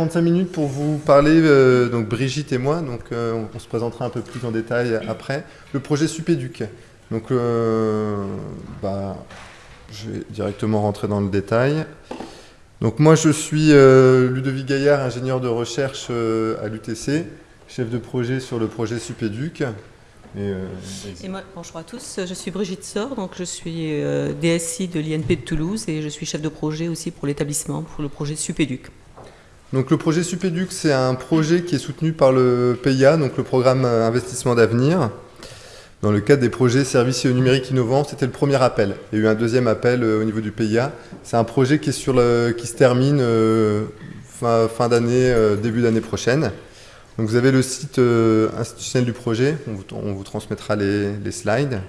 45 minutes pour vous parler, euh, donc Brigitte et moi, donc euh, on, se présentera un peu plus en détail après, le projet Supéduc. Donc, euh, bah, je vais directement rentrer dans le détail. Donc moi je suis Ludovic Gaillard, ingénieur de recherche à l'UTC, chef de projet sur le projet Supéduc. Et, moi, bonjour à tous, je suis Brigitte Sor, donc je suis DSI de l'INP de Toulouse et je suis chef de projet aussi pour l'établissement, pour le projet Supéduc. Donc le projet Supéduc, c'est un projet qui est soutenu par le PIA, donc le programme Investissement d'avenir. Dans le cadre des projets services numériques innovants, c'était le premier appel. Il y a eu un deuxième appel euh, au niveau du PIA. C'est un projet qui, se termine euh, fin, d'année, euh, début d'année prochaine. Donc vous avez le site institutionnel du projet, on vous, transmettra les slides.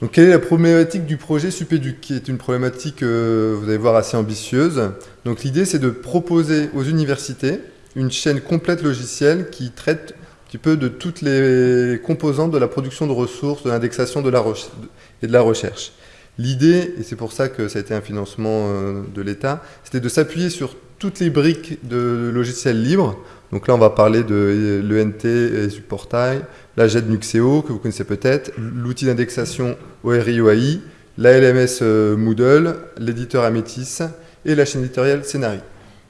Donc, quelle est la problématique du projet Supéduc, qui est une problématique, euh, vous allez voir, assez ambitieuse. Donc, l'idée, c'est de proposer aux universités une chaîne complète logicielle qui traite un petit peu de toutes les composantes de la production de ressources, de l'indexation et de la recherche. L'idée, et c'est pour ça que ça a été un financement euh, de l'État, c'était de s'appuyer sur toutes les briques de logiciels libres. Donc là, on va parler de l'ENT et du portail, la JET Nuxeo, que vous connaissez peut-être, l'outil d'indexation ORI-OAI, la LMS euh, Moodle, l'éditeur Amétis et la chaîne éditoriale Scénari.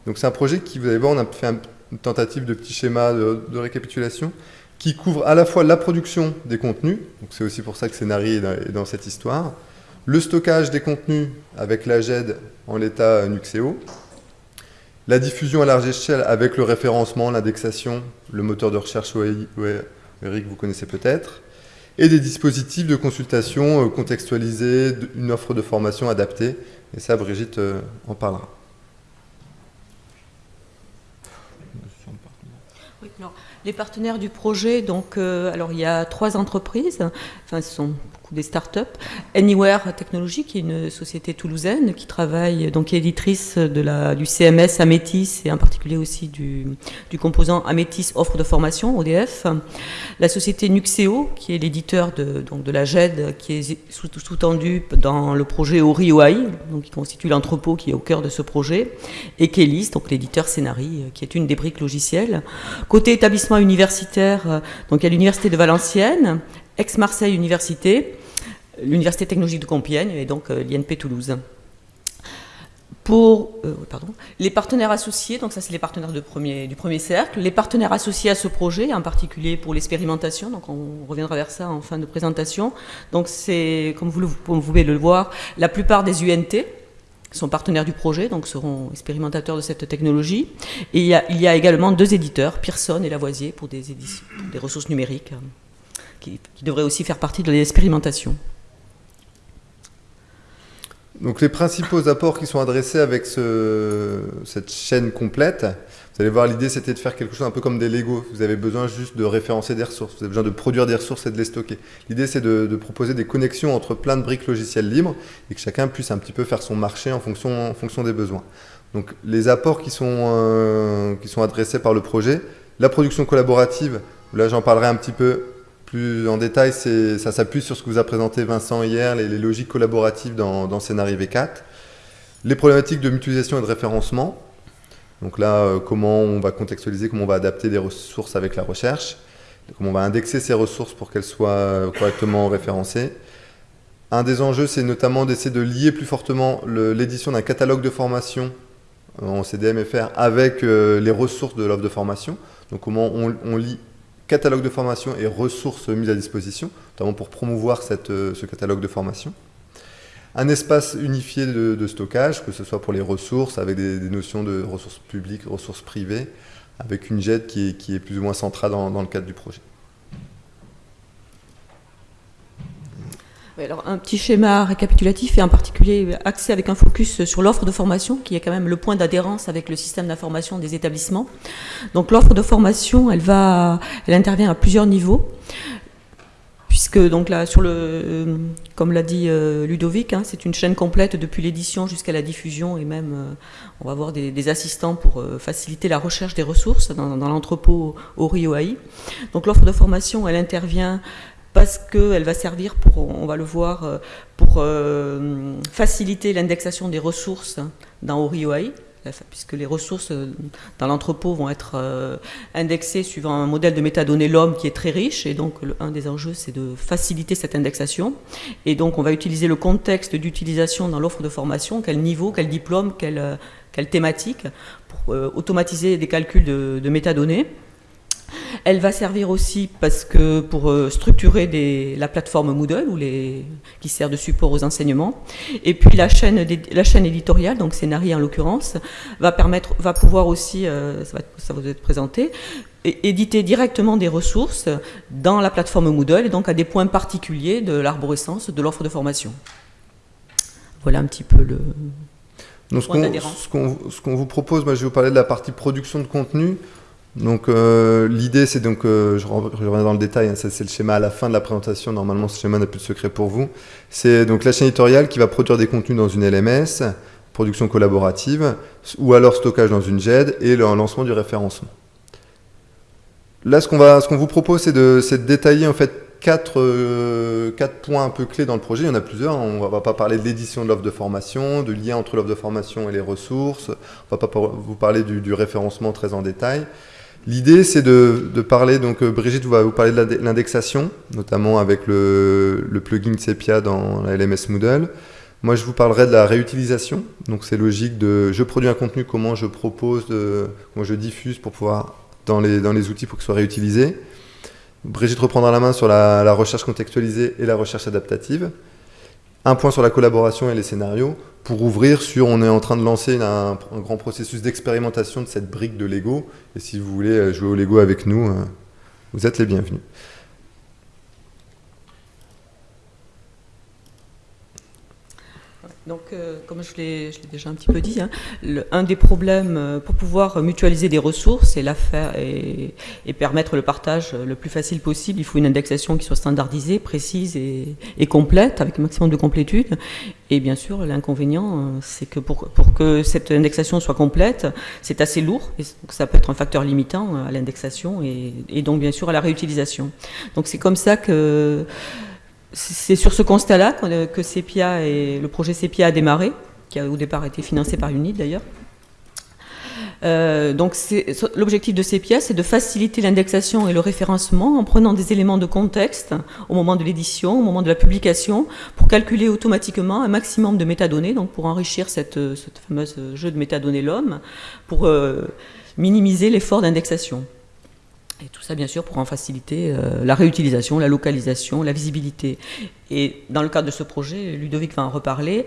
Donc c'est un projet qui, vous allez voir, on a fait une tentative de petit schéma de, récapitulation qui couvre à la fois la production des contenus, donc c'est aussi pour ça que Scénari est dans, cette histoire, le stockage des contenus avec la GED en l'état Nuxeo, la diffusion à large échelle avec le référencement, l'indexation, le moteur de recherche OAI, Eric, vous connaissez peut-être, et des dispositifs de consultation euh, contextualisés, une offre de formation adaptée. Et ça, Brigitte euh, en parlera. les partenaires du projet, donc, euh, alors il y a trois entreprises, enfin sont des startups. Anywhere Technology, qui est une société toulousaine qui travaille, donc est éditrice de la, du CMS Amétis et en particulier aussi du, du composant Amétis offre de formation, ODF. La société Nuxeo, qui est l'éditeur de, de la GED, qui est sous-tendu dans le projet Ori donc qui constitue l'entrepôt qui est au cœur de ce projet. Et Kélis, donc l'éditeur Scénari, qui est une des briques logicielles. Côté établissement universitaire, donc il y a l'Université de Valenciennes, ex-Marseille Université, l'Université technologique de Compiègne et donc euh, l'INP Toulouse. Pour euh, pardon, les partenaires associés, donc ça c'est les partenaires premier, du premier cercle, les partenaires associés à ce projet, en particulier pour l'expérimentation, donc on reviendra vers ça en fin de présentation. Donc c'est, comme vous, pouvez le voir, la plupart des UNT, sont partenaires du projet, donc seront expérimentateurs de cette technologie. Et il y a, également deux éditeurs, Pearson et Lavoisier, pour des, éditions, des ressources numériques, qui, qui devraient aussi faire partie de l'expérimentation. Donc les principaux apports qui sont adressés avec cette chaîne complète, vous allez voir l'idée c'était de faire quelque chose un peu comme des Lego. Vous avez besoin juste de référencer des ressources, vous avez besoin de produire des ressources et de les stocker. L'idée c'est de, proposer des connexions entre plein de briques logicielles libres et que chacun puisse un petit peu faire son marché en fonction, des besoins. Donc les apports qui sont, euh, qui sont adressés par le projet, la production collaborative, là j'en parlerai un petit peu plus en détail, ça s'appuie sur ce que vous a présenté Vincent hier, les, logiques collaboratives dans, dans Scénario V4. Les problématiques de mutualisation et de référencement. Donc là, euh, comment on va contextualiser, comment on va adapter des ressources avec la recherche, comment on va indexer ces ressources pour qu'elles soient correctement référencées. Un des enjeux, c'est notamment d'essayer de lier plus fortement l'édition d'un catalogue de formation en CDMFR avec euh, les ressources de l'offre de formation. Donc comment on, on lie catalogue de formation et ressources mises à disposition, notamment pour promouvoir euh, ce catalogue de formation. Un espace unifié de, stockage, que ce soit pour les ressources, avec des, notions de ressources publiques, ressources privées, avec une jet qui est plus ou moins centrale dans le cadre du projet. Alors, un petit schéma récapitulatif et en particulier axé avec un focus sur l'offre de formation, qui est quand même le point d'adhérence avec le système d'information des établissements. Donc l'offre de formation, elle, va, elle intervient à plusieurs niveaux puisque donc là, sur le, comme l'a dit euh, Ludovic, hein, c'est une chaîne complète depuis l'édition jusqu'à la diffusion et même euh, on va avoir des, assistants pour euh, faciliter la recherche des ressources dans, dans l'entrepôt ORI-OAI. Donc l'offre de formation, elle intervient parce qu'elle va servir pour, on va le voir, euh, pour euh, faciliter l'indexation des ressources dans ORIOI, puisque les ressources dans l'entrepôt vont être indexées suivant un modèle de métadonnées l'homme qui est très riche, et donc un des enjeux c'est de faciliter cette indexation. Et donc on va utiliser le contexte d'utilisation dans l'offre de formation, quel niveau, quel diplôme, quelle, thématique, pour automatiser des calculs de métadonnées. Elle va servir aussi parce que pour euh, structurer la plateforme Moodle ou les, qui sert de support aux enseignements. Et puis la chaîne, la chaîne éditoriale, donc Scénarii en l'occurrence, va permettre, va pouvoir aussi, euh, ça, va, ça va vous être présenté, éditer directement des ressources dans la plateforme Moodle et donc à des points particuliers de l'arborescence de l'offre de formation. Voilà un petit peu le. Donc ce qu'on vous propose, moi je vais vous parler de la partie production de contenu. Donc euh, l'idée c'est donc, euh, je, reviens dans le détail, hein, c'est le schéma à la fin de la présentation, normalement ce schéma n'a plus de secret pour vous. C'est donc la chaîne éditoriale qui va produire des contenus dans une LMS, production collaborative, ou alors stockage dans une GED, et le lancement du référencement. Là ce qu'on vous propose c'est de, détailler en fait euh, quatre, points un peu clés dans le projet, il y en a plusieurs, hein. on ne va pas parler de l'édition de l'offre de formation, de lien entre l'offre de formation et les ressources, on ne va pas vous parler du référencement très en détail. L'idée, c'est de, parler, donc euh, Brigitte va vous parler de l'indexation, notamment avec le, plugin Sepia dans la LMS Moodle. Moi, je vous parlerai de la réutilisation. Donc, c'est logique de je produis un contenu, comment je propose, de, comment je diffuse pour pouvoir, dans les, dans les outils pour qu'il soit réutilisé. Brigitte reprendra la main sur la recherche contextualisée et la recherche adaptative. Un point sur la collaboration et les scénarios pour ouvrir sur, on est en train de lancer un, grand processus d'expérimentation de cette brique de Lego. Et si vous voulez euh, jouer au Lego avec nous, euh, vous êtes les bienvenus. Donc, euh, comme je l'ai déjà un petit peu dit, hein, un des problèmes euh, pour pouvoir mutualiser des ressources et, et, et, permettre le partage le plus facile possible, il faut une indexation qui soit standardisée, précise et, complète, avec un maximum de complétude. Et bien sûr, l'inconvénient, euh, c'est que pour, que cette indexation soit complète, c'est assez lourd, et ça peut être un facteur limitant à l'indexation et, donc bien sûr à la réutilisation. Donc c'est comme ça que c'est sur ce constat-là que Sepia et le projet Sepia a démarré, qui a au départ été financé par UNIT d'ailleurs. Euh, donc l'objectif de Sepia, c'est de faciliter l'indexation et le référencement en prenant des éléments de contexte au moment de l'édition, au moment de la publication, pour calculer automatiquement un maximum de métadonnées, donc pour enrichir cette, cette fameuse jeu de métadonnées l'homme, pour euh, minimiser l'effort d'indexation. Et tout ça, bien sûr, pour en faciliter euh, la réutilisation, la localisation, la visibilité. Et dans le cadre de ce projet, Ludovic va en reparler,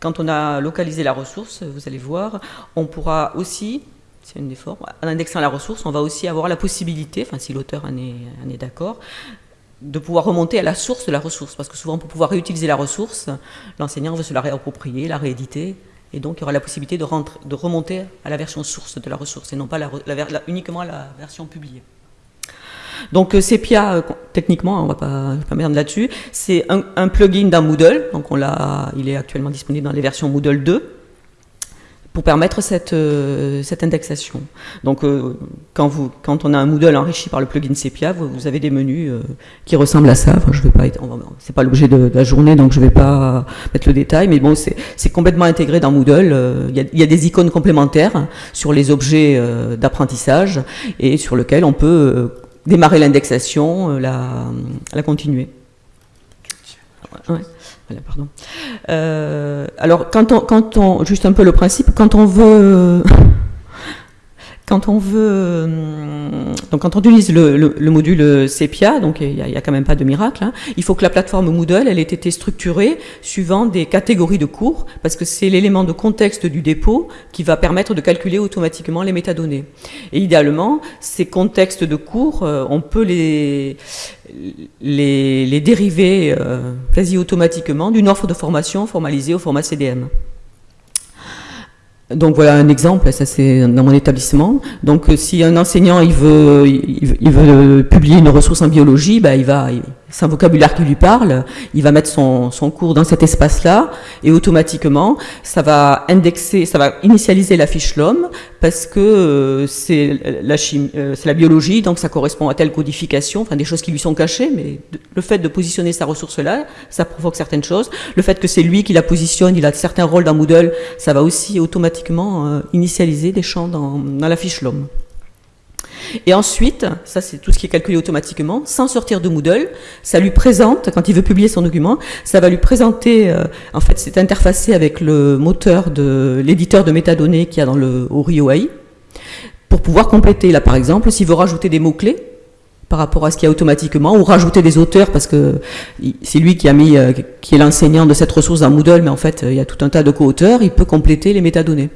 quand on a localisé la ressource, vous allez voir, on pourra aussi, c'est une des formes, en indexant la ressource, on va aussi avoir la possibilité, enfin si l'auteur en est, en est d'accord, de pouvoir remonter à la source de la ressource. Parce que souvent, pour pouvoir réutiliser la ressource, l'enseignant veut se la réapproprier, la rééditer, et donc, il y aura la possibilité de, remonter à la version source de la ressource et non pas uniquement à la version publiée. Donc euh, Sepia, euh, techniquement, on va pas, là-dessus, c'est un, plugin d'un Moodle. Donc il est actuellement disponible dans les versions Moodle 2 pour permettre cette, euh, cette indexation. Donc, euh, quand, vous, quand on a un Moodle enrichi par le plugin Sepia, vous, avez des menus euh, qui ressemblent à ça. Enfin, je vais pas, c'est pas l'objet de, la journée, donc je vais pas mettre le détail, mais bon, c'est complètement intégré dans Moodle. Il y, a, des icônes complémentaires sur les objets d'apprentissage et sur lesquels on peut démarrer l'indexation, la, la continuer. Ouais Euh, alors, quand on, quand on, juste un peu le principe, quand on veut quand on veut, euh, donc quand on utilise le, module Sepia, donc il n'y a, quand même pas de miracle, hein, il faut que la plateforme Moodle, elle ait été structurée suivant des catégories de cours, parce que c'est l'élément de contexte du dépôt qui va permettre de calculer automatiquement les métadonnées. Et idéalement, ces contextes de cours, euh, on peut les, les, dériver euh, quasi automatiquement d'une offre de formation formalisée au format CDM. Donc voilà un exemple, ça c'est dans mon établissement. Donc euh, si un enseignant il veut, il veut, publier une ressource en biologie, bah, il va, c'est un vocabulaire qui lui parle, il va mettre son, son cours dans cet espace-là, et automatiquement, ça va indexer, ça va initialiser la fiche parce que euh, c'est la, chimie, euh, la biologie, donc ça correspond à telle codification, enfin des choses qui lui sont cachées, mais le fait de positionner sa ressource-là, ça provoque certaines choses. Le fait que c'est lui qui la positionne, il a certains rôles dans Moodle, ça va aussi automatiquement euh, initialiser des champs dans, dans la fiche. Et ensuite, ça c'est tout ce qui est calculé automatiquement, sans sortir de Moodle, ça lui présente, quand il veut publier son document, ça va lui présenter, euh, en fait c'est interfacé avec le moteur de l'éditeur de métadonnées qu'il y a dans le ORI pour pouvoir compléter. Là par exemple, s'il veut rajouter des mots-clés, par rapport à ce qu'il y a automatiquement, ou rajouter des auteurs, parce que c'est lui qui euh, qui est l'enseignant de cette ressource dans Moodle, mais en fait il y a tout un tas de co-auteurs, il peut compléter les métadonnées.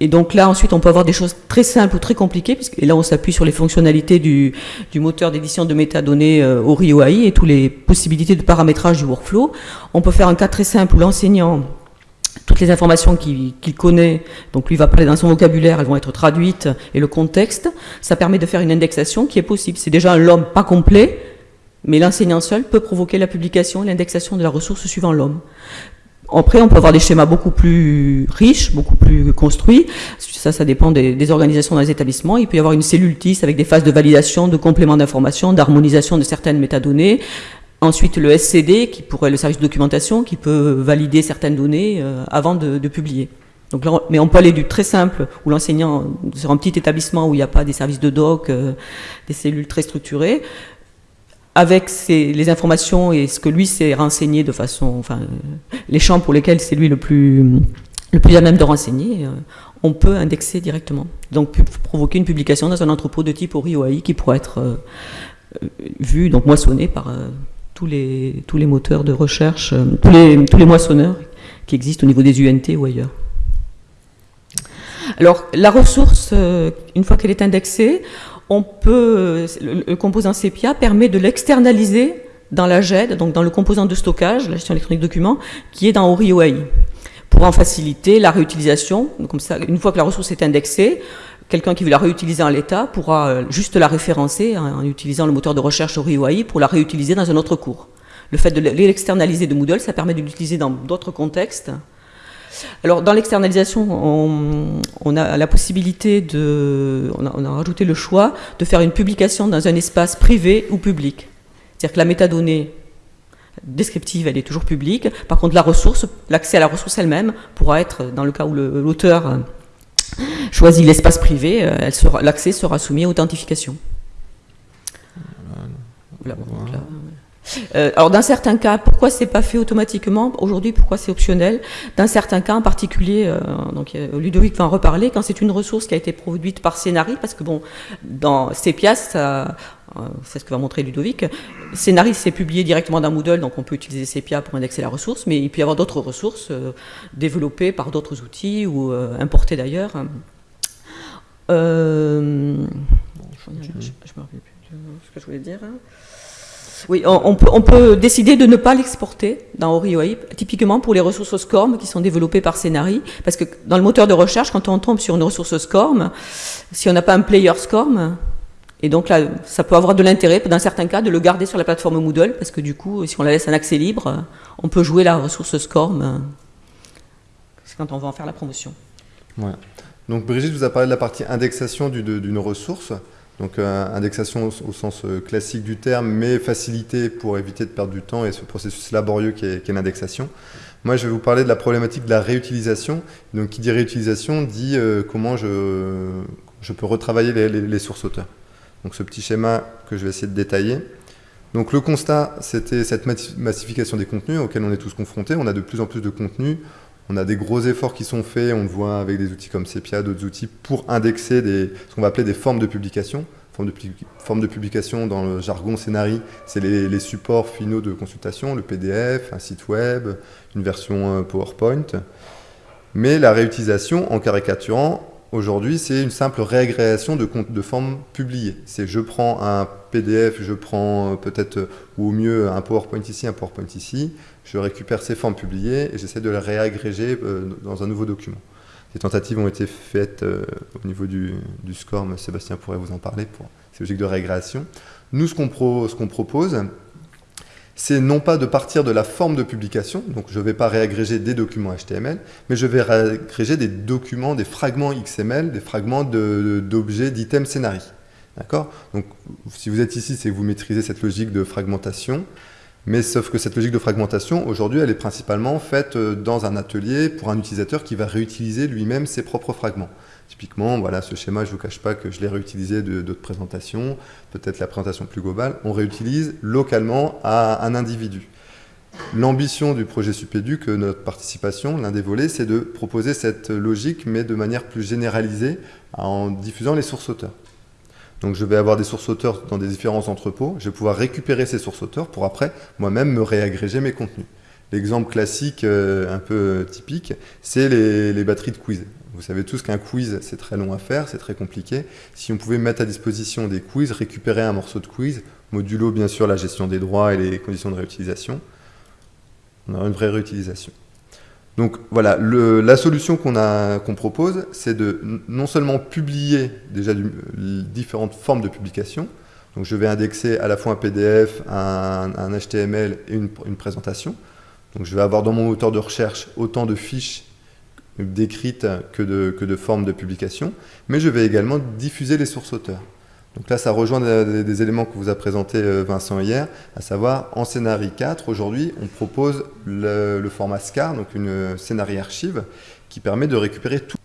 Et donc là, ensuite, on peut avoir des choses très simples ou très compliquées, puisque, là, on s'appuie sur les fonctionnalités du, moteur d'édition de métadonnées euh, ORI et toutes les possibilités de paramétrage du workflow. On peut faire un cas très simple où l'enseignant toutes les informations qu'il connaît, donc lui va parler dans son vocabulaire, elles vont être traduites, et le contexte, ça permet de faire une indexation qui est possible. C'est déjà un l'homme pas complet, mais l'enseignant seul peut provoquer la publication et l'indexation de la ressource suivant l'homme. Après, on peut avoir des schémas beaucoup plus riches, beaucoup plus construits. Ça, ça dépend des, organisations dans les établissements. Il peut y avoir une cellule TIS avec des phases de validation, de complément d'information, d'harmonisation de certaines métadonnées. Ensuite, le SCD, qui pourrait le service de documentation, qui peut valider certaines données euh, avant de, publier. Donc mais on peut aller du très simple, où l'enseignant, sur un petit établissement où il n'y a pas des services de doc, euh, des cellules très structurées, avec les informations et ce que lui s'est renseigné de façon, enfin, les champs pour lesquels c'est lui le plus, le plus à même de renseigner, euh, on peut indexer directement. Donc provoquer une publication dans un entrepôt de type ORI qui pourrait être euh, euh, vu, donc moissonné par tous, les, tous les moteurs de recherche, tous, les, tous les moissonneurs qui existent au niveau des UNT ou ailleurs. Alors la ressource, une fois qu'elle est indexée, on peut, le, composant CEPIA permet de l'externaliser dans la GED, donc dans le composant de stockage, la gestion électronique de documents, qui est dans ORI pour en faciliter la réutilisation. Comme ça, une fois que la ressource est indexée, quelqu'un qui veut la réutiliser en l'état pourra euh, juste la référencer en, utilisant le moteur de recherche ORI pour la réutiliser dans un autre cours. Le fait de l'externaliser de Moodle, ça permet de l'utiliser dans d'autres contextes alors, dans l'externalisation, on, a la possibilité de. On a, rajouté le choix de faire une publication dans un espace privé ou public. C'est-à-dire que la métadonnée descriptive, elle est toujours publique. Par contre, la ressource, l'accès à la ressource elle-même pourra être, dans le cas où l'auteur choisit l'espace privé, euh, l'accès sera soumis à authentification. Voilà. Euh, alors dans certains cas, pourquoi c'est pas fait automatiquement aujourd'hui Pourquoi c'est optionnel Dans certains cas, en particulier, euh, donc euh, Ludovic va en reparler, quand c'est une ressource qui a été produite par Scénarii, parce que bon, dans Sepia, c'est ce que va montrer Ludovic. Scénarii, c'est publié directement dans Moodle, donc on peut utiliser Sepia pour indexer la ressource, mais il peut y avoir d'autres ressources développées par d'autres outils ou importées d'ailleurs. je, ne me rappelle plus ce que je voulais dire. Hein. Oui, on, peut, décider de ne pas l'exporter dans ORIOI, typiquement pour les ressources SCORM qui sont développées par Scénari, parce que dans le moteur de recherche, quand on tombe sur une ressource SCORM, si on n'a pas un player SCORM, et donc là, ça peut avoir de l'intérêt, dans certains cas, de le garder sur la plateforme Moodle, parce que du coup, si on la laisse en accès libre, on peut jouer la ressource SCORM. C'est quand on va en faire la promotion. Ouais. Donc Brigitte vous a parlé de la partie indexation d'une ressource. Donc euh, indexation au, sens euh, classique du terme, mais facilité pour éviter de perdre du temps et ce processus laborieux qui est, l'indexation. Moi, je vais vous parler de la problématique de la réutilisation. Donc, qui dit réutilisation dit euh, comment je, je, peux retravailler les, sources auteurs. Donc, ce petit schéma que je vais essayer de détailler. Donc, le constat, c'était cette massification des contenus auxquels on est tous confrontés. On a de plus en plus de contenus. On a des gros efforts qui sont faits, on le voit avec des outils comme Sepia, d'autres outils, pour indexer des, ce qu'on va appeler des formes de publication. Formes de, publication dans le jargon scénarii, c'est les, supports finaux de consultation, le PDF, un site web, une version euh, PowerPoint. Mais la réutilisation, en caricaturant, aujourd'hui, c'est une simple réagrégation de, de formes publiées. C'est je prends un PDF, je prends euh, peut-être, ou au mieux, un PowerPoint ici, un PowerPoint ici, je récupère ces formes publiées et j'essaie de les réagréger euh, dans un nouveau document. Des tentatives ont été faites euh, au niveau du, du, SCORM, Sébastien pourrait vous en parler pour ces logiques de régrégation. Nous, ce qu'on propose, c'est non pas de partir de la forme de publication, donc je ne vais pas réagréger des documents HTML, mais je vais réagréger des documents, des fragments XML, des fragments d'objets, d'items scénarii. D'accord? Donc, si vous êtes ici, c'est que vous maîtrisez cette logique de fragmentation, mais sauf que cette logique de fragmentation, aujourd'hui, elle est principalement faite euh, dans un atelier pour un utilisateur qui va réutiliser lui-même ses propres fragments. Typiquement, voilà, ce schéma, je ne vous cache pas que je l'ai réutilisé d'autres présentations, peut-être la présentation plus globale, on réutilise localement à un individu. L'ambition du projet Supéduc, notre participation, l'un des volets, c'est de proposer cette logique, mais de manière plus généralisée, en diffusant les sources auteurs. Donc je vais avoir des sources auteurs dans des différents entrepôts, je vais pouvoir récupérer ces sources auteurs pour après moi-même me réagréger mes contenus. L'exemple classique, euh, un peu typique, c'est les, batteries de quiz. Vous savez tous qu'un quiz, c'est très long à faire, c'est très compliqué. Si on pouvait mettre à disposition des quiz, récupérer un morceau de quiz, modulo bien sûr la gestion des droits et les conditions de réutilisation, on aura une vraie réutilisation. Donc voilà, la solution qu'on propose, c'est de non seulement publier déjà différentes formes de publication, donc je vais indexer à la fois un PDF, un, HTML et une, présentation, donc je vais avoir dans mon moteur de recherche autant de fiches décrites que de formes de publication, mais je vais également diffuser les sources auteurs. Donc là, ça rejoint des, éléments que vous a présenté euh, Vincent hier, à savoir en scénario 4, aujourd'hui, on propose le, format SCAR, donc une scénario archive, qui permet de récupérer tout.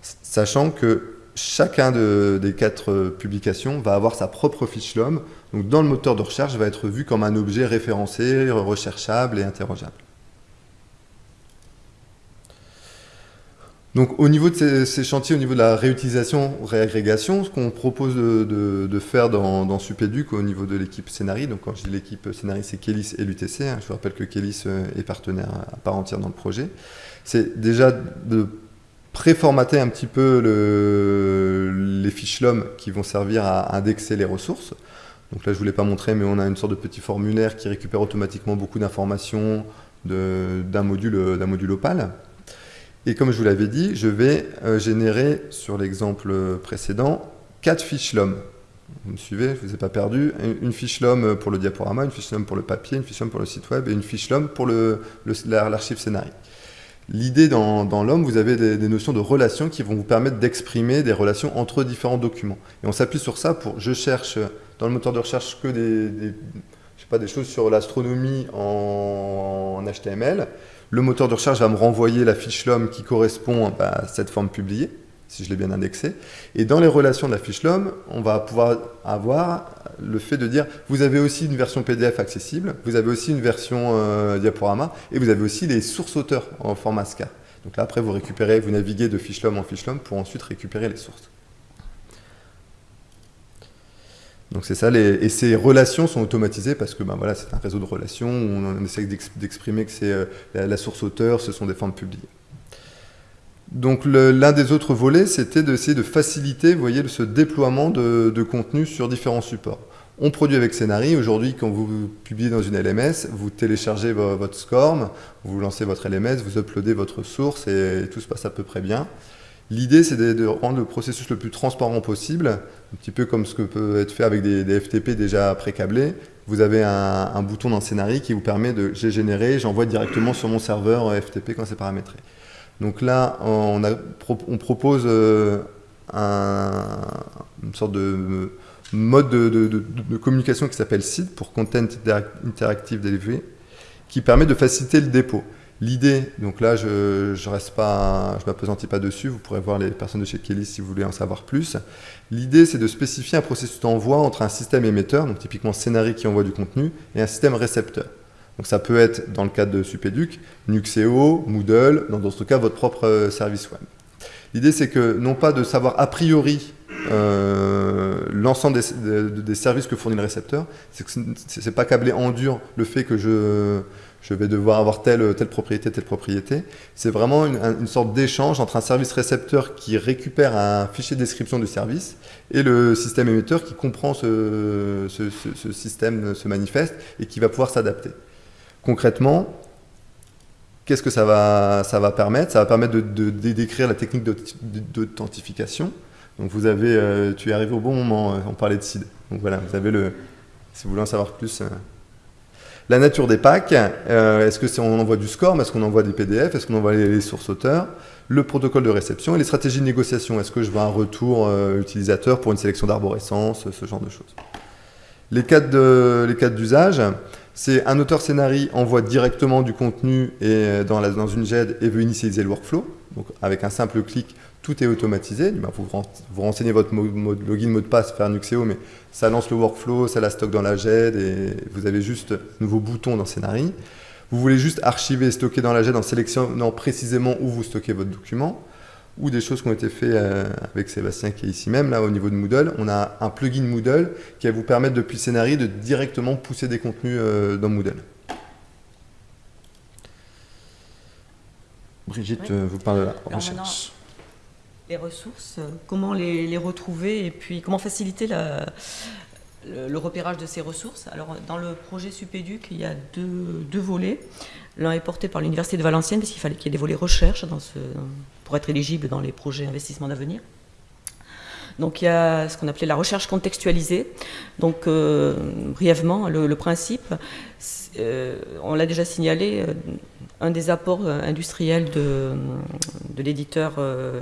Sachant que chacun des quatre publications va avoir sa propre fiche LOM, donc dans le moteur de recherche, va être vu comme un objet référencé, recherchable et interrogeable. Donc au niveau de ces, chantiers, au niveau de la réutilisation, réagrégation, ce qu'on propose de, faire dans, dans Supéduc au niveau de l'équipe Scénari, donc quand je dis l'équipe Scénari, c'est Kélis et l'UTC, hein, je vous rappelle que Kélis euh, est partenaire à part entière dans le projet, c'est déjà de préformater un petit peu les fiches LOM qui vont servir à indexer les ressources. Donc là, je ne vous l'ai pas montré, mais on a une sorte de petit formulaire qui récupère automatiquement beaucoup d'informations d'un module, module Opal. Et comme je vous l'avais dit, je vais euh, générer, sur l'exemple précédent, quatre fiches LOM. Vous me suivez, je ne vous ai pas perdu. Une fiche LOM pour le diaporama, une fiche LOM pour le papier, une fiche LOM pour le site web et une fiche LOM pour l'archive scénario. L'idée dans, dans l'homme, vous avez des, notions de relations qui vont vous permettre d'exprimer des relations entre différents documents. Et on s'appuie sur ça pour, je cherche dans le moteur de recherche que des, je sais pas, des choses sur l'astronomie en HTML. Le moteur de recherche va me renvoyer la fiche LOM qui correspond bah, à cette forme publiée, si je l'ai bien indexée. Et dans les relations de la fiche LOM, on va pouvoir avoir le fait de dire, vous avez aussi une version PDF accessible, vous avez aussi une version euh, diaporama, et vous avez aussi les sources auteurs en format SCAR. Donc là, après, vous récupérez, vous naviguez de fiche LOM en fiche LOM pour ensuite récupérer les sources. Donc c'est ça, et ces relations sont automatisées parce que ben voilà, c'est un réseau de relations, où on essaie d'exprimer que c'est euh, la, source auteur, ce sont des formes publiées. Donc l'un des autres volets, c'était d'essayer de faciliter ce déploiement de, contenu sur différents supports. On produit avec Scénari, aujourd'hui quand vous publiez dans une LMS, vous téléchargez votre SCORM, vous lancez votre LMS, vous uploadez votre source et tout se passe à peu près bien. L'idée, c'est de, rendre le processus le plus transparent possible, un petit peu comme ce que peut être fait avec des, FTP déjà pré-câblés. Vous avez un, bouton dans Scénarii qui vous permet de j'ai généré, j'envoie directement sur mon serveur FTP quand c'est paramétré. Donc là, on, propose euh, une sorte de mode de, communication qui s'appelle SID pour Content Interactive Delivery, qui permet de faciliter le dépôt. L'idée, donc là je ne reste pas, je m'apesantis pas dessus, vous pourrez voir les personnes de chez Kelly si vous voulez en savoir plus. L'idée c'est de spécifier un processus d'envoi entre un système émetteur, donc typiquement Scénarii qui envoie du contenu, et un système récepteur. Donc ça peut être dans le cadre de Supéduc, Nuxeo, Moodle, dans d'autres cas votre propre euh, service web. L'idée c'est que non pas de savoir a priori euh, l'ensemble des, services que fournit le récepteur, c'est que c'est pas câblé en dur le fait que je je vais devoir avoir telle, telle propriété, telle propriété. C'est vraiment une, sorte d'échange entre un service récepteur qui récupère un fichier de description du service et le système émetteur qui comprend ce, système, ce manifeste et qui va pouvoir s'adapter. Concrètement, qu'est-ce que ça va, ça va permettre? Ça va permettre de, décrire la technique d'authentification. Donc vous avez, tu es arrivé au bon moment, on parlait de CID. Donc voilà, vous avez le, si vous voulez en savoir plus. La nature des packs, est-ce que on envoie du SCORM, est-ce qu'on envoie des PDF, est-ce qu'on envoie les, sources auteurs, le protocole de réception et les stratégies de négociation, est-ce que je veux un retour utilisateur pour une sélection d'arborescence, ce genre de choses. Les cas d'usage, c'est un auteur scénario envoie directement du contenu et dans, dans, une GED et veut initialiser le workflow. Donc avec un simple clic, tout est automatisé. Vous, vous renseignez votre login, mot de passe, faire Nuxeo, mais ça lance le workflow, ça la stocke dans la GED et vous avez juste un nouveau bouton dans scénario. Vous voulez juste archiver et stocker dans la GED en sélectionnant précisément où vous stockez votre document ou des choses qui ont été faites euh, avec Sébastien qui est ici même, là au niveau de Moodle. On a un plugin Moodle qui va vous permettre depuis Scénarii de directement pousser des contenus euh, dans Moodle. Brigitte euh, vous parle de la recherche. Les ressources, comment les, retrouver et puis comment faciliter le, repérage de ces ressources. Alors dans le projet Supéduc, il y a deux, volets. L'un est porté par l'Université de Valenciennes parce qu'il fallait qu'il y ait des volets recherche pour être éligible dans les projets investissement d'avenir. Donc il y a ce qu'on appelait la recherche contextualisée. Donc euh, brièvement, le, principe, euh, on l'a déjà signalé, euh, un des apports industriels de, de l'éditeur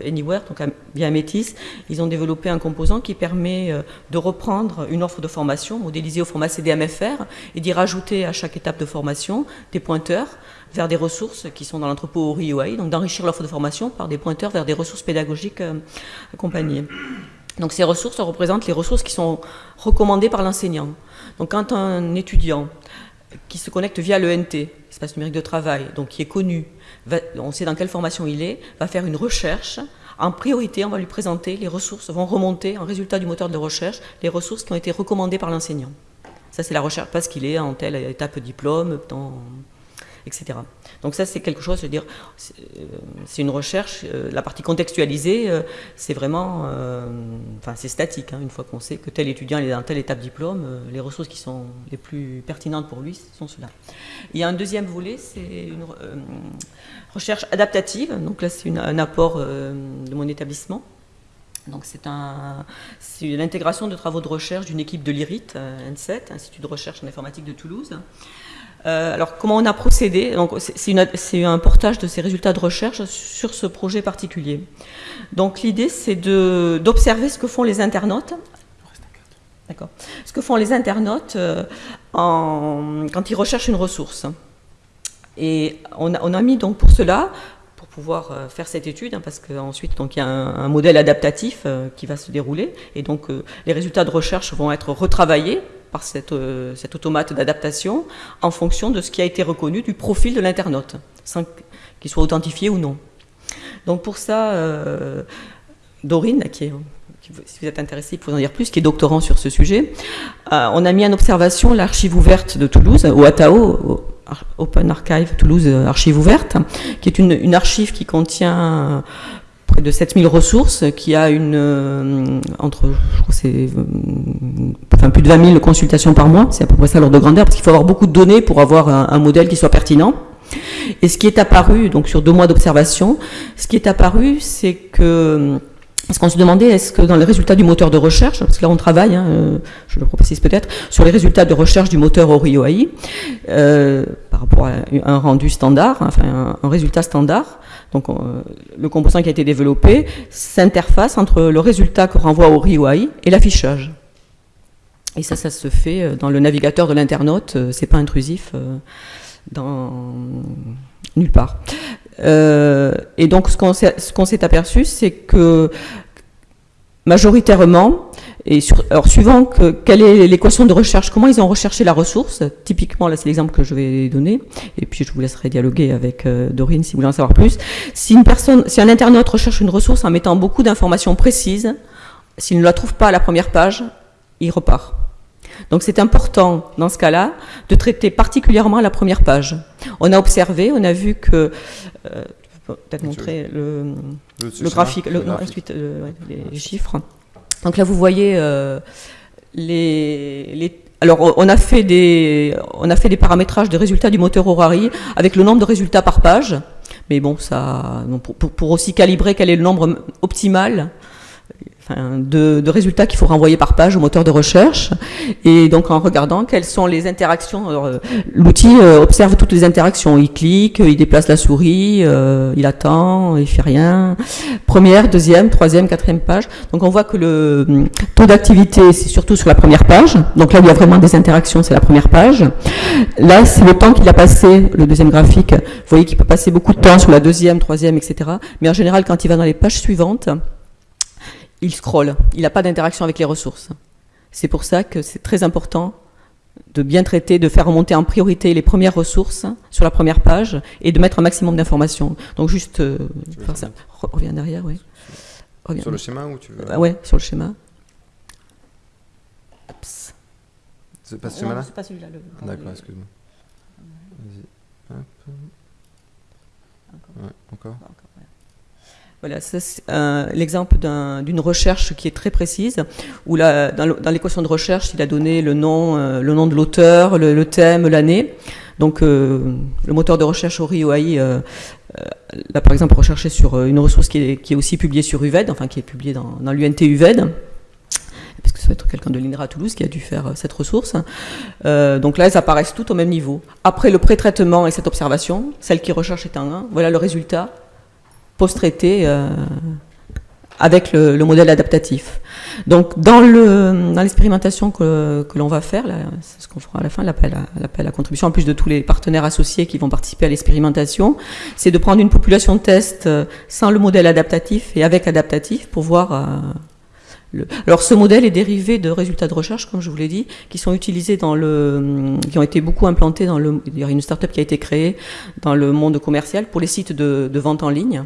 Anywhere, donc via Métis, ils ont développé un composant qui permet de reprendre une offre de formation modélisée au format CDMFR et d'y rajouter à chaque étape de formation des pointeurs vers des ressources qui sont dans l'entrepôt RIOI, donc d'enrichir l'offre de formation par des pointeurs vers des ressources pédagogiques euh, accompagnées. Donc ces ressources représentent les ressources qui sont recommandées par l'enseignant. Donc quand un étudiant qui se connecte via l'ENT, espace numérique de travail, donc qui est connu, on sait dans quelle formation il est, va faire une recherche. En priorité, on va lui présenter les ressources, vont remonter en résultat du moteur de recherche, les ressources qui ont été recommandées par l'enseignant. Ça, c'est la recherche parce qu'il est en telle étape diplôme, etc. Donc ça, c'est quelque chose, je veux dire, c'est euh, une recherche, euh, la partie contextualisée, euh, c'est vraiment, enfin c'est statique, hein. une fois qu'on sait que tel étudiant est dans telle étape diplôme, les ressources qui sont les plus pertinentes pour lui sont ceux-là. Il y a un deuxième volet, c'est une recherche adaptative, donc là c'est un apport de mon établissement. Donc c'est un, l'intégration de travaux de recherche d'une équipe de l'IRIT, N7, Institut de recherche en informatique de Toulouse, euh, alors, comment on a procédé? C'est un portage de ces résultats de recherche sur ce projet particulier. Donc, l'idée, c'est d'observer ce que font les internautes. D'accord. Ce que font les internautes euh, quand ils recherchent une ressource. Et on a, mis donc pour cela, pouvoir euh, faire cette étude, hein, parce qu'ensuite il y a un, modèle adaptatif qui va se dérouler, et donc les résultats de recherche vont être retravaillés par cette, euh, cet automate d'adaptation en fonction de ce qui a été reconnu du profil de l'internaute, sans qu'il soit authentifié ou non. Donc pour ça, euh, Dorine, qui est, si vous êtes intéressé, il faut en dire plus, qui est doctorant sur ce sujet, euh, on a mis en observation l'archive ouverte de Toulouse, au ATAO, Open Archive Toulouse Archive ouverte, qui est une, archive qui contient près de 7000 ressources, qui a une, euh, entre, je crois c'est, euh, enfin plus de 20 000 consultations par mois, c'est à peu près ça l'ordre de grandeur, parce qu'il faut avoir beaucoup de données pour avoir un, modèle qui soit pertinent. Et ce qui est apparu, donc sur deux mois d'observation, ce qui est apparu, c'est que parce qu'on se demandait, est-ce que dans les résultats du moteur de recherche, parce que là on travaille, hein, euh, je le précise peut-être, sur les résultats de recherche du moteur ORIOAI, euh, par rapport à un rendu standard, enfin un résultat standard, donc euh, le composant qui a été développé s'interface entre le résultat que renvoie au RIOI et l'affichage. Et ça, ça se fait euh, dans le navigateur de l'internaute, c'est pas intrusif nulle part. Et donc ce qu'on s'est aperçu, c'est que majoritairement, et sur, suivant que, quelle est l'équation de recherche, comment ils ont recherché la ressource, typiquement là c'est l'exemple que je vais donner, et puis je vous laisserai dialoguer avec euh, Dorine si vous voulez en savoir plus. Si une personne, si un internaute recherche une ressource en mettant beaucoup d'informations précises, s'il ne la trouve pas à la première page, il repart. Donc c'est important dans ce cas-là de traiter particulièrement la première page. On a observé, on a vu que euh, peut-être montrer le, le, graphique, le, non, ensuite, euh, les chiffres. Donc là, vous voyez euh, les, alors, on a fait des, on a fait des paramétrages des résultats du moteur Horari avec le nombre de résultats par page. Mais bon, ça, pour, aussi calibrer quel est le nombre optimal, il de, résultats qu'il faut renvoyer par page au moteur de recherche. Et donc en regardant quelles sont les interactions, euh, l'outil euh, observe toutes les interactions. Il clique, il déplace la souris, euh, il attend, il fait rien. Première, deuxième, troisième, quatrième page. Donc on voit que le hum, taux d'activité, c'est surtout sur la première page. Donc là, il y a vraiment des interactions, c'est la première page. Là, c'est le temps qu'il a passé, le deuxième graphique. Vous voyez qu'il peut passer beaucoup de temps sur la deuxième, troisième, etc. Mais en général, quand il va dans les pages suivantes, il scrolle, il n'a pas d'interaction avec les ressources. C'est pour ça que c'est très important de bien traiter, de faire remonter en priorité les premières ressources sur la première page et de mettre un maximum d'informations. Donc juste, euh, ça. reviens derrière, oui. Sur le schéma ou tu veux ah Ouais, sur le schéma. C'est pas ce schéma-là C'est pas celui-là. D'accord, excuse-moi. Vas-y. Encore. encore. Voilà, c'est l'exemple d'une recherche qui est très précise, où là, dans l'équation de recherche, il a donné le nom, euh, le nom de l'auteur, le, thème, l'année. Donc, euh, le moteur de recherche ORI-OAI euh, l'a par exemple recherché sur une ressource qui est, aussi publiée sur UVED, enfin qui est publiée dans, dans l'UNT UVED parce que ça va être quelqu'un de l'INRA à Toulouse qui a dû faire cette ressource. donc là, elles apparaissent toutes au même niveau. Après le pré-traitement et cette observation, celle qui recherche est en 1, voilà le résultat post-traité euh, avec le, modèle adaptatif. Donc dans l'expérimentation que, l'on va faire, c'est ce qu'on fera à la fin, l'appel à, contribution, en plus de tous les partenaires associés qui vont participer à l'expérimentation, c'est de prendre une population de test euh, sans le modèle adaptatif et avec adaptatif pour voir... Euh, le... Alors ce modèle est dérivé de résultats de recherche, comme je vous l'ai dit, qui sont utilisés dans le, qui ont été beaucoup implantés dans le, il y a une start-up qui a été créée dans le monde commercial pour les sites de vente en ligne.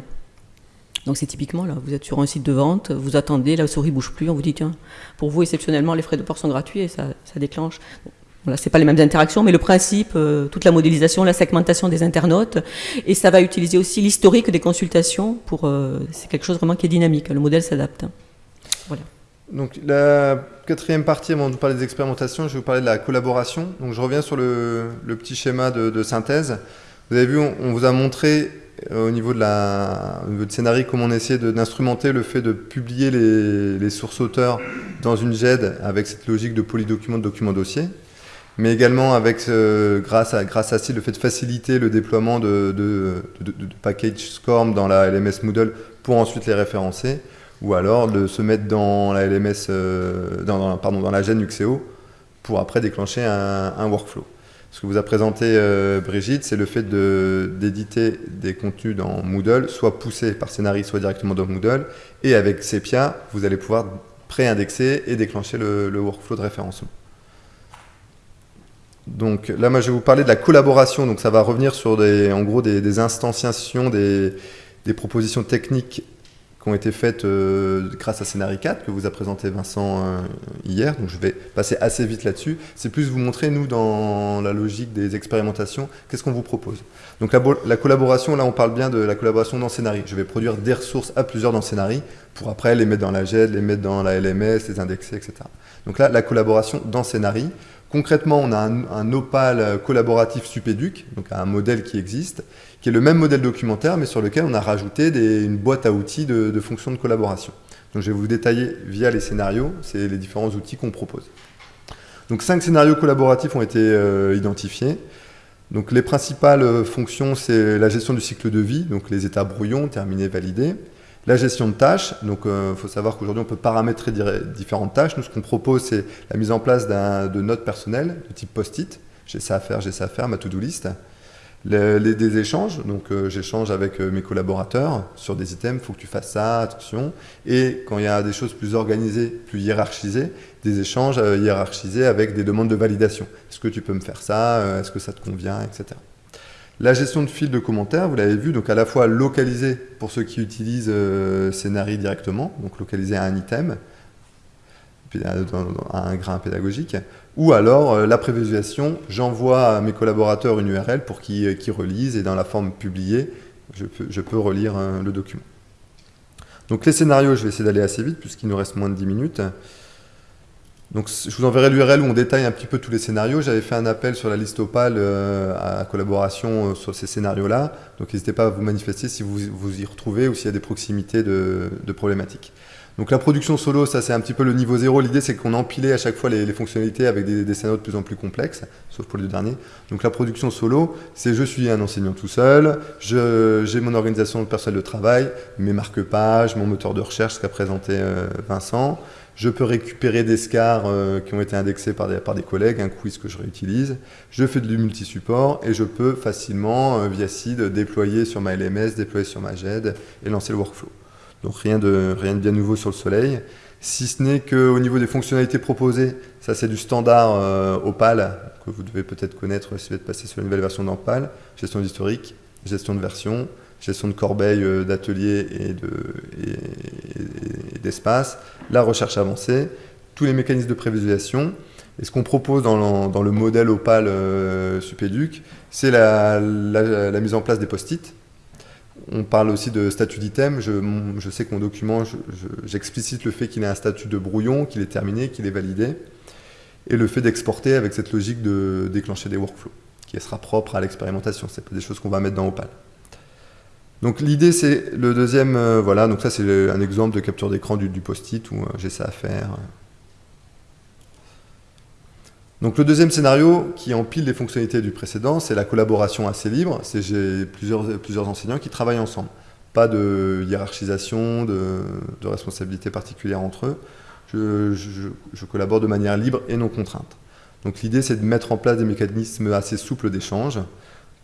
Donc c'est typiquement là, vous êtes sur un site de vente, vous attendez, la souris bouge plus, on vous dit tiens, pour vous exceptionnellement les frais de port sont gratuits et ça, déclenche. Voilà, c'est pas les mêmes interactions, mais le principe, euh, toute la modélisation, la segmentation des internautes, et ça va utiliser aussi l'historique des consultations pour. Euh, c'est quelque chose vraiment qui est dynamique. Le modèle s'adapte. Voilà. Donc la quatrième partie, avant de parler des expérimentations, je vais vous parler de la collaboration. Donc je reviens sur le, petit schéma de, synthèse. Vous avez vu, on vous a montré au niveau de la scénario, comment on essaie d'instrumenter le fait de publier les, sources auteurs dans une GED avec cette logique de polydocument, document dossier, mais également avec, grâce, à, grâce le fait de faciliter le déploiement de, de, package SCORM dans la LMS Moodle pour ensuite les référencer, ou alors de se mettre dans la LMS, euh, pardon, dans la GED Nuxeo pour après déclencher un workflow. Ce que vous a présenté euh, Brigitte, c'est le fait d'éditer des contenus dans Moodle, soit poussés par Scénarii, soit directement dans Moodle. Et avec Sepia, vous allez pouvoir pré-indexer et déclencher le, workflow de référencement. Donc là, moi, je vais vous parler de la collaboration. Donc ça va revenir sur des, en gros des, instanciations, des, des propositions techniques qui ont été faites euh, grâce à Scénarii 4 que vous a présenté Vincent euh, hier, donc je vais passer assez vite là-dessus. C'est plus vous montrer, nous, dans la logique des expérimentations, qu'est-ce qu'on vous propose? Donc la, collaboration, là on parle bien de la collaboration dans Scénarii. Je vais produire des ressources à plusieurs dans Scénarii pour après les mettre dans la GED, les mettre dans la LMS, les indexer, etc. Donc là, la collaboration dans Scénarii. Concrètement, on a un, un opal collaboratif Supéduc, donc un modèle qui existe, qui est le même modèle documentaire, mais sur lequel on a rajouté une boîte à outils de, fonctions de collaboration. Donc je vais vous détailler via les scénarios, c'est les différents outils qu'on propose. Donc cinq scénarios collaboratifs ont été euh, identifiés. Donc les principales euh, fonctions, c'est la gestion du cycle de vie, donc les états brouillons, terminés, validés. La gestion de tâches, donc il euh, faut savoir qu'aujourd'hui on peut paramétrer différentes tâches. Nous ce qu'on propose c'est la mise en place de notes personnelles de type post-it. J'ai ça à faire, j'ai ça à faire, ma to-do list les, des échanges, donc euh, j'échange avec euh, mes collaborateurs sur des items, il faut que tu fasses ça, attention. Et quand il y a des choses plus organisées, plus hiérarchisées, des échanges euh, hiérarchisés avec des demandes de validation. Est-ce que tu peux me faire ça Est-ce que ça te convient Etc. La gestion de fil de commentaires, vous l'avez vu, donc à la fois localisé pour ceux qui utilisent Scénarii directement, donc localisé à un item, à un grain pédagogique, ou alors euh, la prévisualisation, j'envoie à mes collaborateurs une URL pour qu'ils euh, relisent et dans la forme publiée, je peux, relire euh, le document. Donc les scénarios, je vais essayer d'aller assez vite puisqu'il nous reste moins de 10 minutes. Donc je vous enverrai l'URL où on détaille un petit peu tous les scénarios. J'avais fait un appel sur la liste Opal à collaboration sur ces scénarios-là. Donc n'hésitez pas à vous manifester si vous vous y retrouvez ou s'il y a des proximités de problématiques. Donc la production solo, ça c'est un petit peu le niveau zéro. L'idée c'est qu'on empilait à chaque fois les, fonctionnalités avec des, scénarios de plus en plus complexes, sauf pour les deux derniers. Donc la production solo, c'est je suis un enseignant tout seul, j'ai mon organisation de personnel de travail, mes marque-pages, mon moteur de recherche, ce qu'a présenté euh, Vincent. Je peux récupérer des scars euh, qui ont été indexés par des, par des, collègues, un quiz que je réutilise. Je fais du multi-support et je peux facilement, euh, via SID, déployer sur ma LMS, déployer sur ma GED et lancer le workflow. Donc rien de, rien de bien nouveau sur le soleil. Si ce n'est qu'au niveau des fonctionnalités proposées, ça c'est du standard euh, Opal, que vous devez peut-être connaître si vous êtes passé sur la nouvelle version d'Opal, gestion d'historique, gestion de version, gestion de corbeilles euh, d'ateliers et d'espace, la recherche avancée, tous les mécanismes de prévisualisation. Et ce qu'on propose dans le, modèle Opal euh, Supéduc, c'est la, mise en place des post-it, on parle aussi de statut d'item. Je, sais que mon document, j'explicite le fait qu'il ait un statut de brouillon, qu'il est terminé, qu'il est validé, et le fait d'exporter avec cette logique de déclencher des workflows, qui sera propre à l'expérimentation. Ce pas des choses qu'on va mettre dans Opal. Donc l'idée, c'est le deuxième, euh, voilà, donc ça c'est un exemple de capture d'écran du, post-it où euh, j'ai ça à faire. Donc le deuxième scénario qui empile les fonctionnalités du précédent, c'est la collaboration assez libre. C'est j'ai plusieurs, plusieurs enseignants qui travaillent ensemble. Pas de hiérarchisation, de, de responsabilité particulière entre eux. Je, collabore de manière libre et non contrainte. Donc l'idée, c'est de mettre en place des mécanismes assez souples d'échange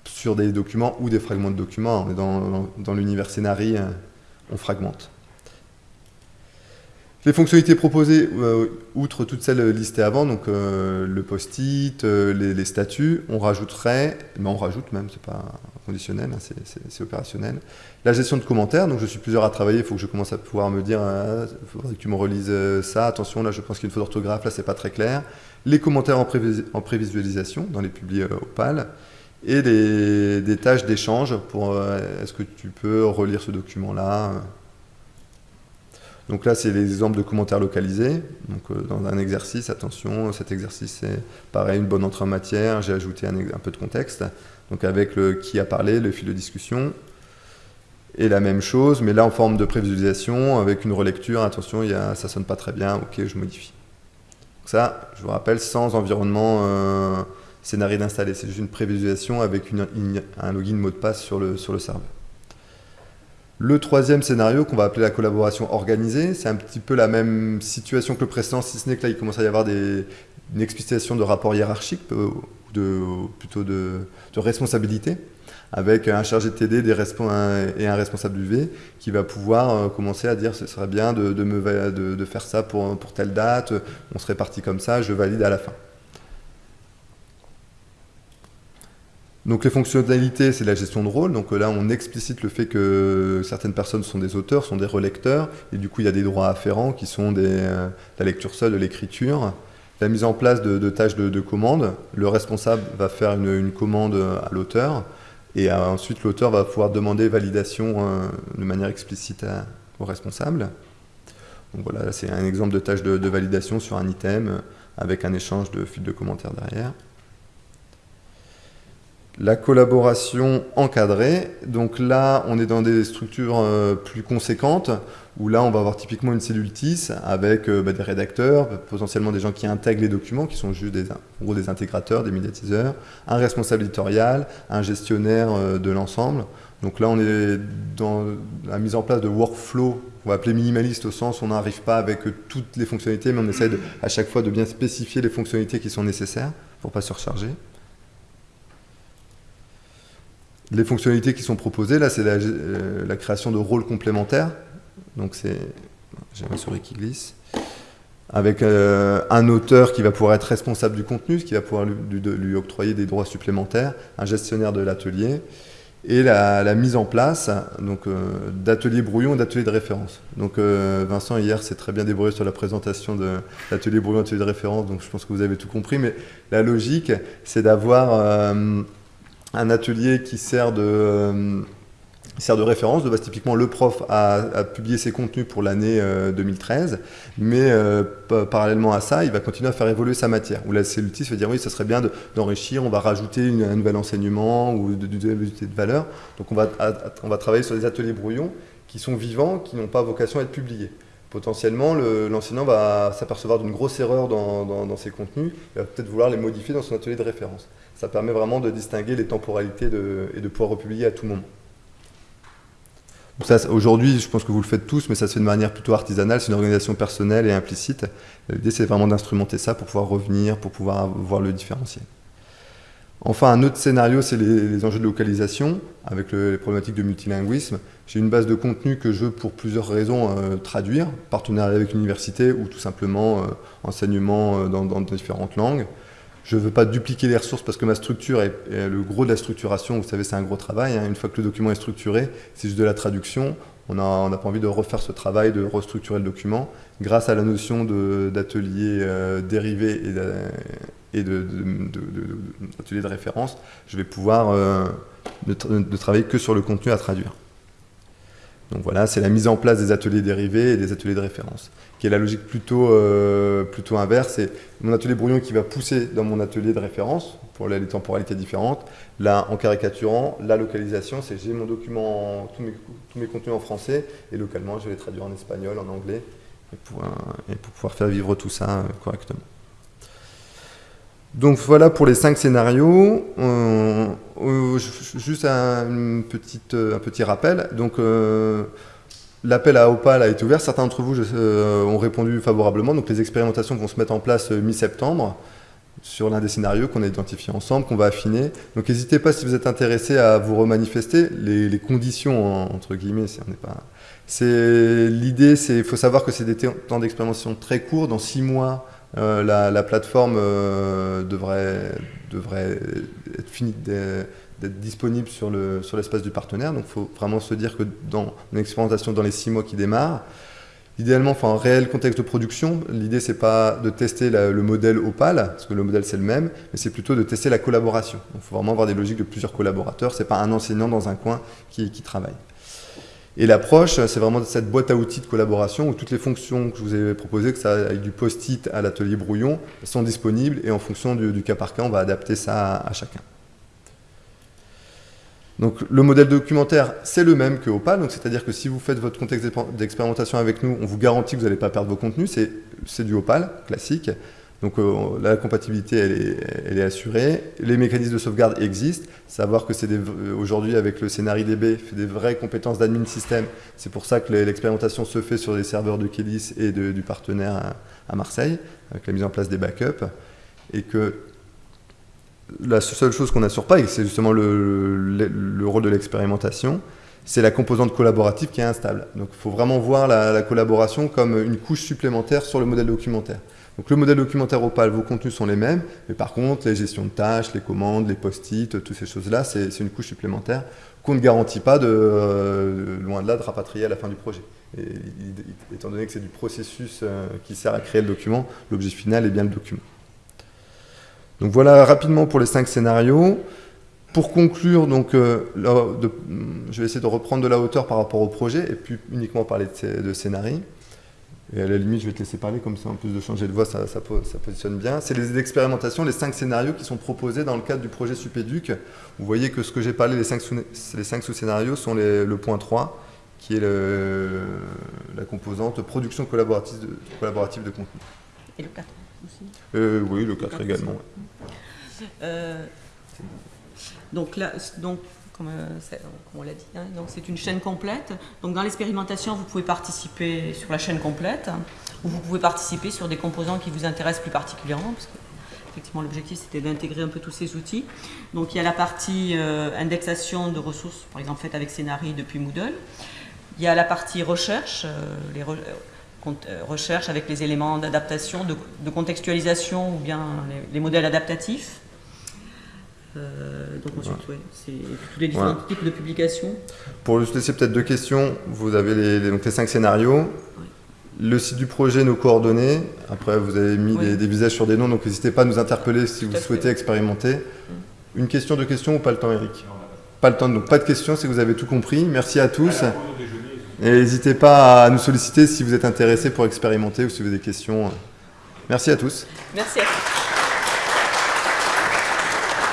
sur des documents ou des fragments de documents. dans, dans l'univers scénarii, on fragmente. Les fonctionnalités proposées, euh, outre toutes celles listées avant, donc euh, le post-it, euh, les, statuts, on rajouterait, mais on rajoute même, c'est pas conditionnel, hein, c'est opérationnel, la gestion de commentaires, donc je suis plusieurs à travailler, il faut que je commence à pouvoir me dire, il faudrait que tu me relises ça, attention, là je pense qu'il y a une faute d'orthographe, là c'est pas très clair, les commentaires en, prévisualisation, dans les publiés Opal, et des tâches d'échange pour, est-ce que tu peux relire ce document-là donc là, c'est les exemples de commentaires localisés. Donc euh, dans un exercice, attention, cet exercice c'est pareil, une bonne entrée en matière, j'ai ajouté un, peu de contexte. Donc avec le qui a parlé, le fil de discussion. Et la même chose, mais là en forme de prévisualisation, avec une relecture, attention, y ça sonne pas très bien, ok, je modifie. Donc ça, je vous rappelle, sans environnement euh, scénario d'installer, c'est juste une prévisualisation avec un login mot de passe sur le, sur le serveur. Le troisième scénario qu'on va appeler la collaboration organisée, c'est un petit peu la même situation que le précédent, si ce n'est que là il commence à y avoir des, une explicitation de rapport hiérarchique, euh, de, plutôt de, responsabilité, avec un chargé de TD et un responsable du V qui va pouvoir euh, commencer à dire ce serait bien de, faire ça pour telle date, on serait parti comme ça, je valide à la fin. Donc les fonctionnalités, c'est la gestion de rôle. Donc là, on explicite le fait que certaines personnes sont des auteurs, sont des relecteurs, et du coup, il y a des droits afférents qui sont des, euh, la lecture seule, de l'écriture. La mise en place de, tâches de, commande. Le responsable va faire une, commande à l'auteur, et euh, ensuite l'auteur va pouvoir demander validation euh, de manière explicite au responsable. Donc voilà, c'est un exemple de tâche de, validation sur un item avec un échange de fil de commentaires derrière la collaboration encadrée, donc là on est dans des structures euh, plus conséquentes, où là on va avoir typiquement une cellule TIS avec euh, bah, des rédacteurs, potentiellement des gens qui intègrent les documents, qui sont juste des, des intégrateurs, des médiatiseurs, un responsable éditorial, un gestionnaire euh, de l'ensemble. Donc là on est dans la mise en place de workflow, on va appeler minimaliste au sens où on n'arrive pas avec toutes les fonctionnalités, mais on essaie à chaque fois de bien spécifier les fonctionnalités qui sont nécessaires pour ne pas surcharger. Les fonctionnalités qui sont proposées, là, c'est la, euh, création de rôles complémentaires. Donc c'est... J'ai un souris qui glisse. Avec euh, un auteur qui va pouvoir être responsable du contenu, qui va pouvoir lui, octroyer des droits supplémentaires, un gestionnaire de l'atelier, et la, mise en place donc euh, d'ateliers brouillon et d'ateliers de référence. Donc Vincent hier s'est très bien débrouillé sur la présentation de l'atelier brouillon, atelier de référence, donc je pense que vous avez tout compris, mais la logique c'est d'avoir un atelier qui sert de, euh, sert de référence. De base, typiquement, le prof a, publié ses contenus pour l'année 2013, euh, mais euh, parallèlement à ça, il va continuer à faire évoluer sa matière. Où la cellulite va dire oui, ça serait bien d'enrichir, on va rajouter un nouvel enseignement ou de, de, de, valeur. Donc on va travailler sur des ateliers brouillons qui sont vivants, qui n'ont pas vocation à être publiés potentiellement, l'enseignant va s'apercevoir d'une grosse erreur dans, ses contenus, il va peut-être vouloir les modifier dans son atelier de référence. Ça permet vraiment de distinguer les temporalités et de pouvoir republier à tout moment. Aujourd'hui, je pense que vous le faites tous, mais ça se fait de manière plutôt artisanale, c'est une organisation personnelle et implicite. L'idée, c'est vraiment d'instrumenter ça pour pouvoir revenir, pour pouvoir voir le différentiel. Enfin, un autre scénario, c'est les, enjeux de localisation, avec les problématiques de multilinguisme. J'ai une base de contenu que je veux, pour plusieurs raisons, euh, traduire, partenariat avec l'université ou tout simplement euh, enseignement euh, dans, différentes langues. Je ne veux pas dupliquer les ressources parce que ma structure est, le gros de la structuration. Vous savez, c'est un gros travail. Hein. Une fois que le document est structuré, c'est juste de la traduction. On n'a pas envie de refaire ce travail, de restructurer le document. Grâce à la notion d'atelier euh, dérivé et d'atelier de, référence, je vais pouvoir euh, ne travailler que sur le contenu à traduire. Donc voilà, c'est la mise en place des ateliers dérivés et des ateliers de référence, qui est la logique plutôt, euh, plutôt inverse. C'est mon atelier brouillon qui va pousser dans mon atelier de référence pour les temporalités différentes. Là, en caricaturant, la localisation, c'est j'ai mon document, tous mes, tous mes contenus en français, et localement, je vais les traduire en espagnol, en anglais, et pour, pour pouvoir faire vivre tout ça euh, correctement. Donc voilà pour les cinq scénarios. Euh, euh, juste un, un petit rappel. Donc euh, l'appel à Opal a été ouvert. Certains d'entre vous ont répondu favorablement. Donc les expérimentations vont se mettre en place mi-septembre sur l'un des scénarios qu'on a identifié ensemble, qu'on va affiner. Donc n'hésitez pas si vous êtes intéressé à vous remanifester. Les, conditions, entre guillemets, pas... L'idée, c'est il faut savoir que c'est des temps d'expérimentation très courts. Dans six mois, euh, la, plateforme euh, devrait être finie d'être disponible sur l'espace sur du partenaire. Donc il faut vraiment se dire que dans une expérimentation dans les six mois qui démarrent, idéalement, enfin, réel contexte de production, l'idée c'est pas de tester le modèle Opal, parce que le modèle c'est le même, mais c'est plutôt de tester la collaboration. il faut vraiment avoir des logiques de plusieurs collaborateurs, c'est pas un enseignant dans un coin qui, qui travaille. Et l'approche, c'est vraiment cette boîte à outils de collaboration où toutes les fonctions que je vous ai proposées, que ça aille du post-it à l'atelier brouillon, sont disponibles et en fonction du, cas par cas, on va adapter ça à, chacun. Donc le modèle documentaire, c'est le même que Opal, c'est-à-dire que si vous faites votre contexte d'expérimentation avec nous, on vous garantit que vous n'allez pas perdre vos contenus, c'est du Opal classique. Donc euh, la compatibilité, elle est, assurée. Les mécanismes de sauvegarde existent. Savoir que c'est aujourd'hui, avec le DB, fait des vraies compétences d'admin système. C'est pour ça que l'expérimentation se fait sur des serveurs de Kélis et du partenaire à, Marseille, avec la mise en place des backups. Et que la seule chose qu'on n'assure pas, et c'est justement le, rôle de l'expérimentation, c'est la composante collaborative qui est instable. Donc il faut vraiment voir la collaboration comme une couche supplémentaire sur le modèle documentaire. Donc le modèle documentaire Opal, vos contenus sont les mêmes, mais par contre, les gestions de tâches, les commandes, les post-it, toutes ces choses-là, c'est une couche supplémentaire qu'on ne garantit pas, de, euh, loin de là, de rapatrier à la fin du projet. Et, étant donné que c'est du processus euh, qui sert à créer le document, l'objet final est bien le document. Donc voilà rapidement pour les cinq scénarios. Pour conclure, donc, euh, je vais essayer de reprendre de la hauteur par rapport au projet et puis uniquement parler de, de scénarii. Et à la limite, je vais te laisser parler, comme ça, en plus de changer de voix, ça, ça, positionne bien. C'est les expérimentations, les cinq scénarios qui sont proposés dans le cadre du projet Supéduc. Vous voyez que ce que j'ai parlé, les cinq sous-scénarios, sont le point 3, qui est la composante production collaborative de, collaborative de contenu. Et le 4 aussi euh, Oui, le 4, également. Euh, donc là, donc comme, euh, on l'a dit. Hein. Donc c'est une chaîne complète. Donc dans l'expérimentation, vous pouvez participer sur la chaîne complète, ou vous pouvez participer sur des composants qui vous intéressent plus particulièrement, parce que effectivement l'objectif c'était d'intégrer un peu tous ces outils. Donc il y a la partie euh, indexation de ressources, par exemple faite avec Scénarii depuis Moodle. Il y a la partie recherche, euh, les recherche avec les éléments d'adaptation, de, contextualisation ou bien les modèles adaptatifs. Euh, donc ensuite, c'est tous les différents types de publications. Pour juste laisser peut-être deux questions, vous avez les, donc les cinq scénarios. Le site du projet, nos coordonnées. Après, vous avez mis des, visages sur des noms, donc n'hésitez pas à nous interpeller si vous souhaitez expérimenter. Mm. Une question, deux questions ou pas le temps, Eric? Pas le temps, donc pas de questions, c'est que vous avez tout compris. Merci à tous. N'hésitez pas à nous solliciter si vous êtes intéressé pour expérimenter ou si vous avez des questions. Merci à tous. Merci.